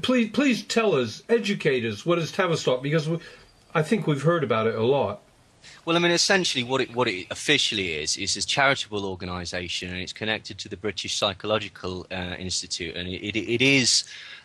Please, please tell us, educate us, what is Tavistock? Because we, I think we've heard about it a lot. Well, I mean, essentially, what it what it officially is is a charitable organisation, and it's connected to the British Psychological uh, Institute, and it, it, it is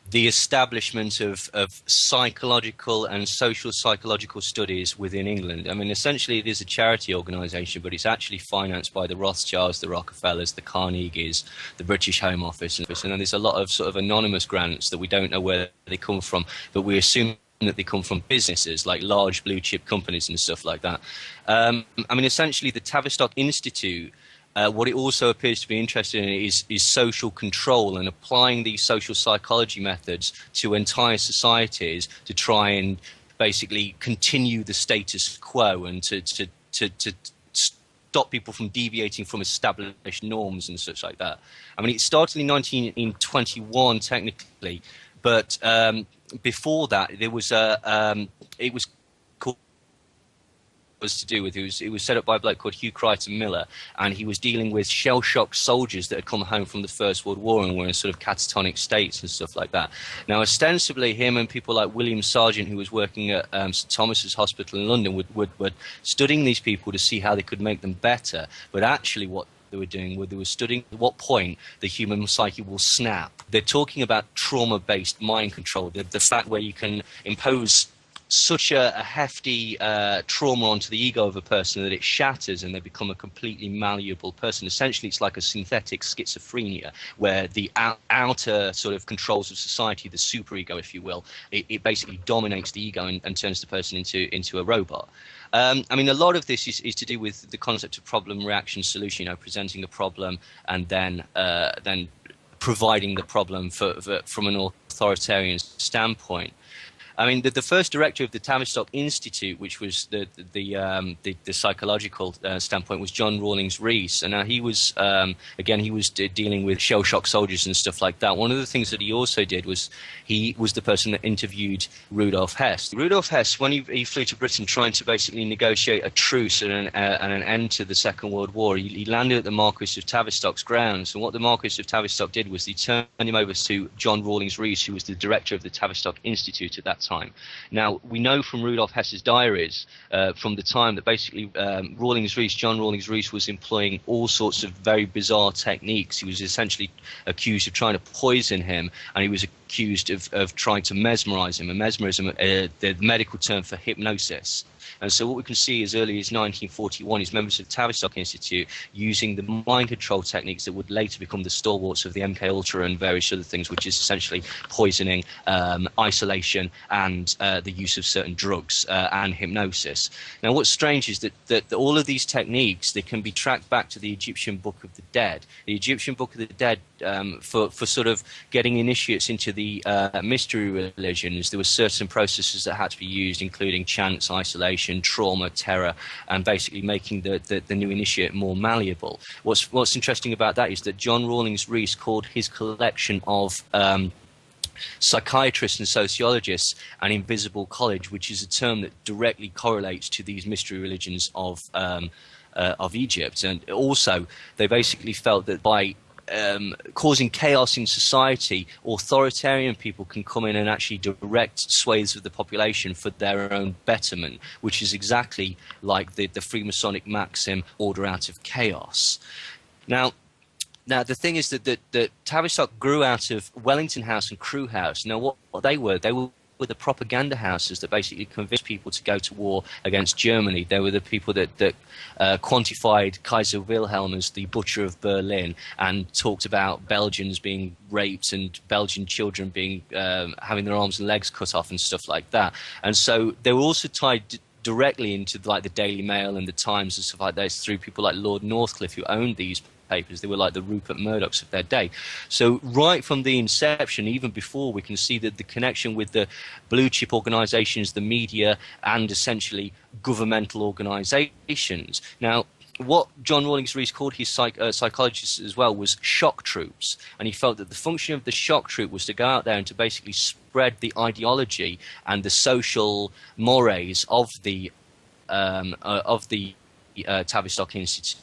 the establishment of, of psychological and social psychological studies within England. I mean, essentially, it is a charity organisation, but it's actually financed by the Rothschilds, the Rockefellers, the Carnegies, the British Home Office, and there's a lot of sort of anonymous grants that we don't know where they come from, but we assume that they come from businesses like large blue chip companies and stuff like that. Um, I mean, essentially, the Tavistock Institute. Uh, what it also appears to be interested in is, is social control and applying these social psychology methods to entire societies to try and basically continue the status quo and to, to, to, to stop people from deviating from established norms and such like that. I mean, it started in 1921 technically, but um, before that, there was a um, it was was to do with it was it was set up by a bloke called Hugh Crichton Miller, and he was dealing with shell shocked soldiers that had come home from the First World War and were in sort of catatonic states and stuff like that. Now, ostensibly, him and people like William Sargant, who was working at um, St Thomas's Hospital in London, would, would, were studying these people to see how they could make them better. But actually, what they were doing where they were studying at what point the human psyche will snap. They're talking about trauma-based mind control, the, the fact where you can impose such a, a hefty uh, trauma onto the ego of a person that it shatters and they become a completely malleable person. Essentially, it's like a synthetic schizophrenia where the out, outer sort of controls of society, the superego, if you will, it, it basically dominates the ego and, and, turns the person into into a robot. Um, I mean, a lot of this is, is to do with the concept of problem, reaction, solution. You know, presenting a problem and then uh, then providing the problem for, for, from an authoritarian standpoint. I mean, the, the first director of the Tavistock Institute, which was the the um, the, the psychological uh, standpoint, was John Rawlings Rees, and now he was um, again he was dealing with shell shock soldiers and stuff like that. One of the things that he also did was he was the person that interviewed Rudolf Hess. Rudolf Hess, when he, he flew to Britain trying to basically negotiate a truce and an, uh, and an end to the Second World War, he, he landed at the Marquis of Tavistock's grounds, and what the Marquis of Tavistock did was he turned him over to John Rawlings Rees, who was the director of the Tavistock Institute at that time time. Now, we know from Rudolf Hess's diaries uh, from the time that basically um, Rawlings Rees, John Rawlings Rees, was employing all sorts of very bizarre techniques. He was essentially accused of trying to poison him, and he was accused of, of trying to mesmerize him. And mesmerism, uh, the medical term for hypnosis. And so what we can see as early as 1941 is members of the Tavistock Institute using the mind control techniques that would later become the stalwarts of the MK Ultra and various other things, which is essentially poisoning, um, isolation, and uh, the use of certain drugs uh, and hypnosis. Now, what's strange is that, that, that, all of these techniques they can be tracked back to the Egyptian Book of the Dead. The Egyptian Book of the Dead, um, for for sort of getting initiates into the uh, mystery religions, there were certain processes that had to be used, including chance, isolation trauma, terror, and basically making the, the, the, new initiate more malleable. What's, what's interesting about that is that John Rawlings Rees called his collection of um, psychiatrists and sociologists an invisible college, which is a term that directly correlates to these mystery religions of um, uh, of Egypt. And also, they basically felt that by um, causing chaos in society, authoritarian people can come in and actually direct swathes of the population for their own betterment, which is exactly like the, the Freemasonic maxim, order out of chaos. Now, now the thing is that, that, that Tavistock grew out of Wellington House and Crewe House. Now, what, what they were, they were were the propaganda houses that basically convinced people to go to war against Germany. They were the people that, that uh, quantified Kaiser Wilhelm as the butcher of Berlin and talked about Belgians being raped and Belgian children being um, having their arms and legs cut off and stuff like that. And so they were also tied directly into like the Daily Mail and the Times and stuff like that through people like Lord Northcliffe who owned these They were like the Rupert Murdochs of their day. So right from the inception, even before, we can see that the connection with the blue chip organizations, the media, and essentially governmental organizations. Now, what John Rawlings Rees called his psych, uh, psychologists as well was shock troops, and he felt that the function of the shock troop was to go out there and to basically spread the ideology and the social mores of the um, uh, of the uh, Tavistock Institute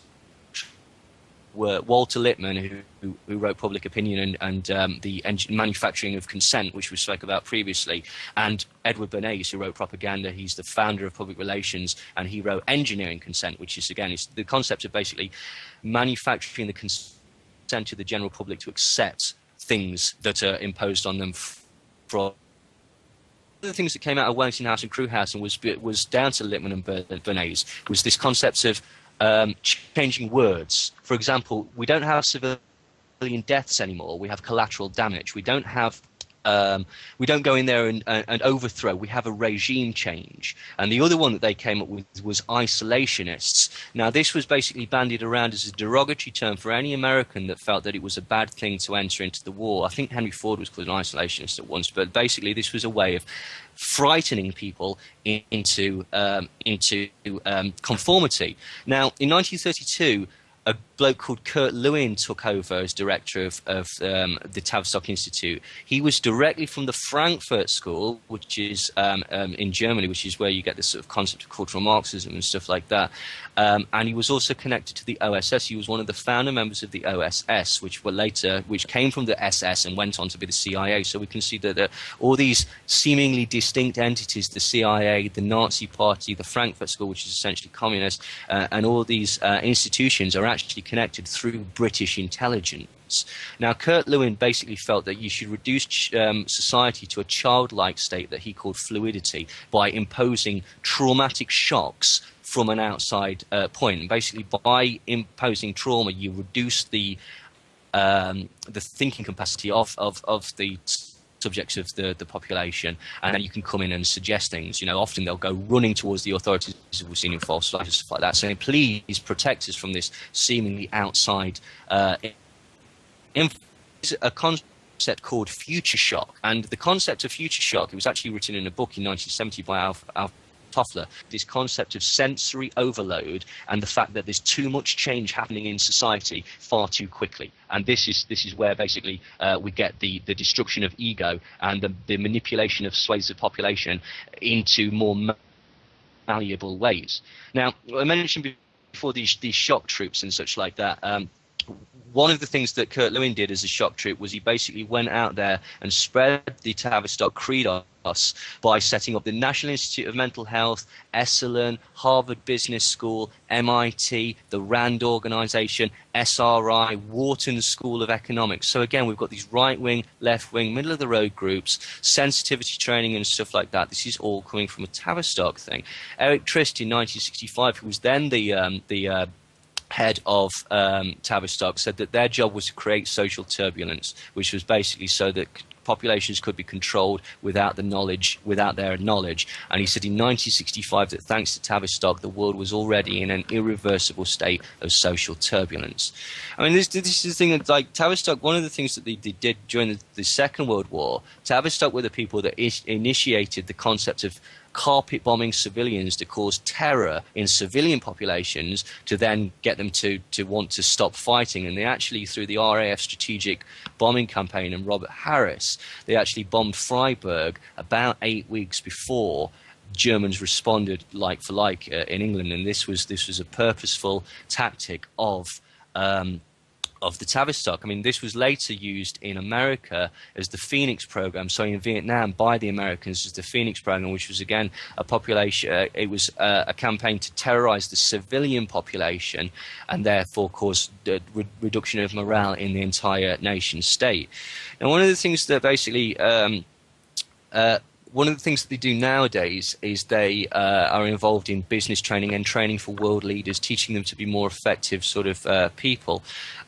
were Walter Lippmann, who, who, wrote Public Opinion and, and um, the manufacturing of consent, which we spoke about previously, and Edward Bernays, who wrote Propaganda. He's the founder of public relations, and he wrote Engineering Consent, which is again is the concept of basically manufacturing the consent to the general public to accept things that are imposed on them from one of the things that came out of Wellington House and Crewe House and was was down to Lippmann and Bernays was this concept of um, changing words. For example, we don't have civilian deaths anymore. We have collateral damage. We don't have um, we don't go in there and, and, and, overthrow. We have a regime change. And the other one that they came up with was isolationists. Now, this was basically bandied around as a derogatory term for any American that felt that it was a bad thing to enter into the war. I think Henry Ford was called an isolationist at once, but basically, this was a way of frightening people into um, into um, conformity. Now, in 1932, a bloke called Kurt Lewin took over as director of, of um, the Tavistock Institute. He was directly from the Frankfurt School, which is um, um, in Germany, which is where you get this sort of concept of cultural Marxism and stuff like that. Um, and he was also connected to the OSS. He was one of the founder members of the OSS, which were later, which came from the SS and went on to be the CIA. So we can see that all these seemingly distinct entities, the CIA, the Nazi Party, the Frankfurt School, which is essentially communist, uh, and all these uh, institutions are actually connected through British intelligence. Now, Kurt Lewin basically felt that you should reduce um, society to a childlike state that he called fluidity by imposing traumatic shocks from an outside uh, point. And basically, by imposing trauma, you reduce the um, the thinking capacity of, of, of the subjects of the, the population, and then you can come in and suggest things. You know, often they'll go running towards the authorities, as we've seen in false and stuff like that, saying, please protect us from this seemingly outside uh, a concept called future shock. And the concept of future shock, it was actually written in a book in 1970 by Alf, Alf Toffler, this concept of sensory overload and the fact that there's too much change happening in society far too quickly. And this is this is where basically uh, we get the, the destruction of ego and the, the manipulation of swathes of population into more malleable ways. Now, I mentioned before these these shock troops and such like that. Um, one of the things that Kurt Lewin did as a shock troop was he basically went out there and spread the Tavistock creed us by setting up the National Institute of Mental Health, Esalen, Harvard Business School, MIT, the RAND organization, SRI, Wharton School of Economics. So again, we've got these right wing, left wing, middle of the road groups, sensitivity training and stuff like that. This is all coming from a Tavistock thing. Eric Trist in 1965, who was then the um, the uh, head of um, Tavistock said that their job was to create social turbulence, which was basically so that populations could be controlled without the knowledge, without their knowledge. And he said in 1965 that thanks to Tavistock, the world was already in an irreversible state of social turbulence. I mean, this, this is the thing that, like, Tavistock, one of the things that they, they did during the, the, Second World War, Tavistock were the people that is, initiated the concept of carpet bombing civilians to cause terror in civilian populations to then get them to, to want to stop fighting. And they actually, through the RAF strategic bombing campaign and Robert Harris, they actually bombed Freiburg about eight weeks before Germans responded like for like uh, in England, and this was this was a purposeful tactic of um, of the Tavistock. I mean, this was later used in America as the Phoenix program. So in Vietnam, by the Americans, as the Phoenix program, which was again a population. Uh, it was uh, a campaign to terrorize the civilian population, and therefore cause the re- reduction of morale in the entire nation state. Now, one of the things that basically um, uh, one of the things that they do nowadays is they uh, are involved in business training and training for world leaders, teaching them to be more effective sort of uh, people.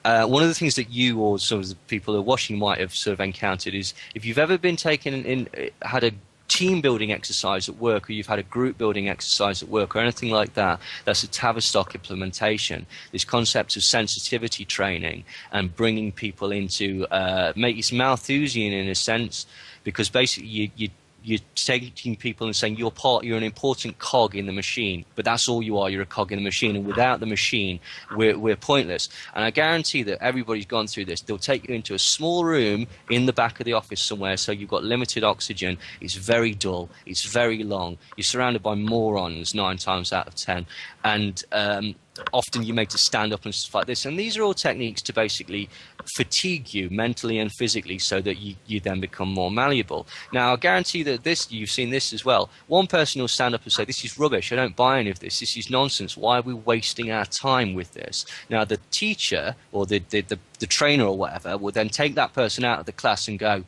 Uh, one of the things that you or some of the people who are watching might have sort of encountered is if you've ever been taken in, had a team building exercise at work or you've had a group building exercise at work or anything like that, that's a Tavistock implementation. This concept of sensitivity training and bringing people into, uh, make it's Malthusian in a sense, because basically you, you you're taking people and saying you're part, you're an important cog in the machine, but that's all you are. You're a cog in the machine, and without the machine, we're we're pointless. And I guarantee that everybody's gone through this. They'll take you into a small room in the back of the office somewhere, so you've got limited oxygen. It's very dull. It's very long. You're surrounded by morons nine times out of ten, and um, often you're made to stand up and stuff like this. And these are all techniques to basically fatigue you mentally and physically so that you, you then become more malleable. Now, I guarantee that this, you've seen this as well. One person will stand up and say, This is rubbish. I don't buy any of this. This is nonsense. Why are we wasting our time with this? Now, the teacher or the, the, the, the trainer or whatever will then take that person out of the class and go,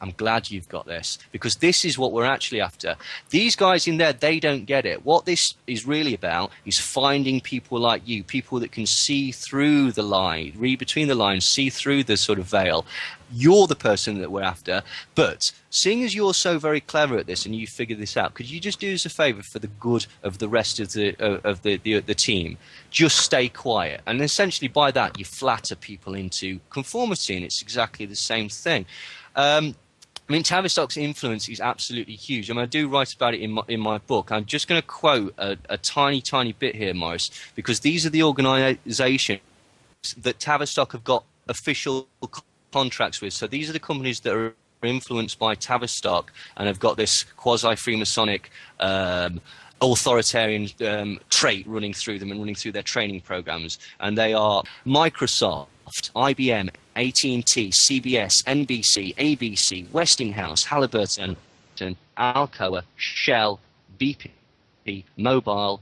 I'm glad you've got this because this is what we're actually after. These guys in there, they don't get it. What this is really about is finding people like you, people that can see through the line, read between the lines, see through the sort of veil. You're the person that we're after. But seeing as you're so very clever at this and you figure this out, could you just do us a favor for the good of the rest of the of the, the the team? Just stay quiet, and essentially by that you flatter people into conformity, and it's exactly the same thing. Um, I mean, Tavistock's influence is absolutely huge. I mean, I do write about it in my, in my book. I'm just going to quote a, a tiny, tiny bit here, Maurice, because these are the organisations that Tavistock have got official contracts with. So these are the companies that are influenced by Tavistock and have got this quasi-Freemasonic um, authoritarian um, trait running through them and running through their training programs. And they are Microsoft, IBM, AT&T, CBS, NBC, ABC, Westinghouse, Halliburton, Alcoa, Shell, BP, Mobil,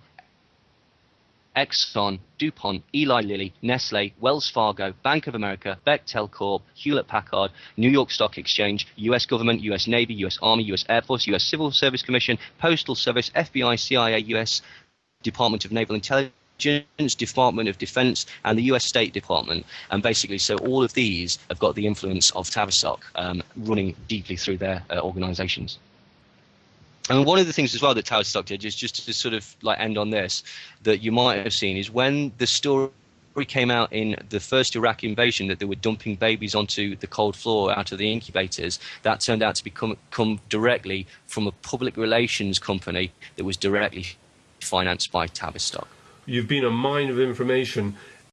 Exxon, DuPont, Eli Lilly, Nestle, Wells Fargo, Bank of America, Bechtel Corp, Hewlett Packard, New York Stock Exchange, US Government, US Navy, US Army, US Air Force, US Civil Service Commission, Postal Service, FBI, CIA, US Department of Naval Intelligence, Department of Defense, and the US State Department. And basically, so all of these have got the influence of Tavistock um, running deeply through their uh, organizations. And one of the things as well that Tavistock did is just to sort of like end on this that you might have seen is when the story came out in the first Iraq invasion that they were dumping babies onto the cold floor out of the incubators, that turned out to become come directly from a public relations company that was directly financed by Tavistock. You've been a mine of information.